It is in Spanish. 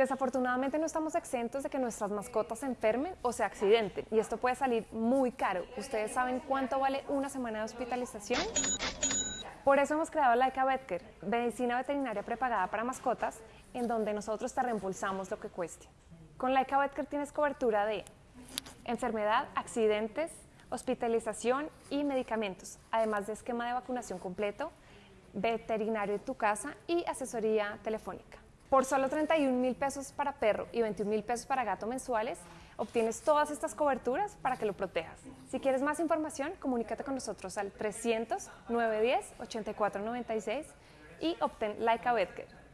Desafortunadamente no estamos exentos de que nuestras mascotas se enfermen o se accidenten y esto puede salir muy caro. ¿Ustedes saben cuánto vale una semana de hospitalización? Por eso hemos creado Laika Vetcare, medicina veterinaria prepagada para mascotas, en donde nosotros te reembolsamos lo que cueste. Con Laika Vetcare tienes cobertura de enfermedad, accidentes, hospitalización y medicamentos, además de esquema de vacunación completo, veterinario en tu casa y asesoría telefónica. Por solo 31 mil pesos para perro y 21 mil pesos para gato mensuales, obtienes todas estas coberturas para que lo protejas. Si quieres más información, comunícate con nosotros al 300 910 8496 y obtén Laika Betker.